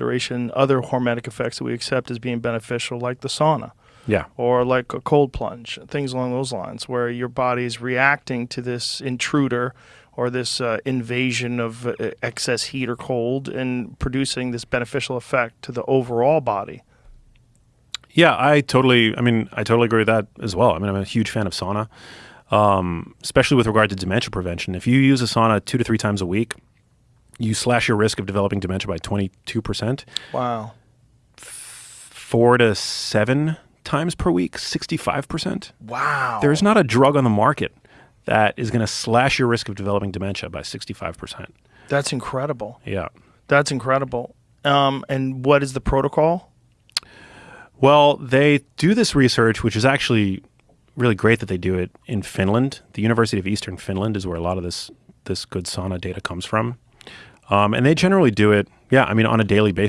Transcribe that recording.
consideration other hormetic effects that we accept as being beneficial, like the sauna Yeah. or like a cold plunge, things along those lines, where your body is reacting to this intruder or this uh, invasion of uh, excess heat or cold and producing this beneficial effect to the overall body. Yeah, I totally. I mean, I totally agree with that as well. I mean, I'm a huge fan of sauna, um, especially with regard to dementia prevention. If you use a sauna two to three times a week, you slash your risk of developing dementia by 22 percent. Wow. Four to seven times per week, 65 percent. Wow. There is not a drug on the market that is going to slash your risk of developing dementia by 65 percent. That's incredible. Yeah. That's incredible. Um, and what is the protocol? Well, they do this research, which is actually really great that they do it in Finland. The University of Eastern Finland is where a lot of this this good sauna data comes from, um, and they generally do it. Yeah, I mean, on a daily basis.